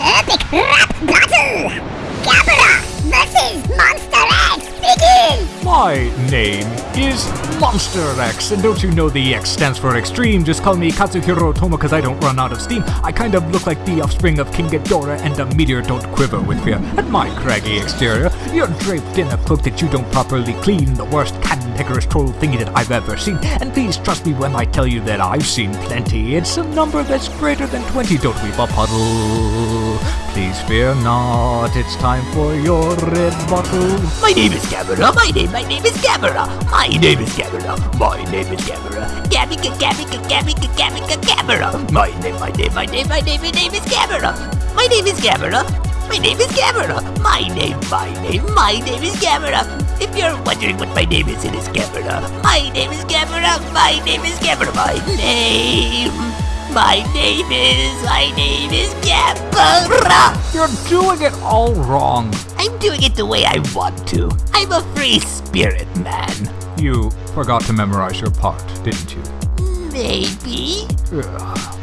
Epic My name is Monster X, and don't you know the X stands for extreme? Just call me Katsuhiro Toma cause I don't run out of steam. I kind of look like the offspring of King Ghidorah, and a meteor don't quiver with fear. At my craggy exterior, you're draped in a cloak that you don't properly clean, the worst cantankerous troll thingy that I've ever seen. And please trust me when I tell you that I've seen plenty. It's a number that's greater than 20, don't weep a puddle. Please fear not, it's time for your red bottle. My name is Gabara. My name, my name is Gabara. My name is Gabara. My name is Gabara. Gabika, Gabika, Gabika, Gabika, Gabara. My name, my name, my name, my name, my name is Gabara. My name is Gabara. My name is Gabara. My name, my name, my name is Gabara. If you're wondering what my name is, it is Gabara. My name is Gabara. My name is Gabara. My name. My name is, my name is Gabara. You're doing it all wrong. I'm doing it the way I want to. I'm a free spirit man. You forgot to memorize your part, didn't you? Maybe. Ugh.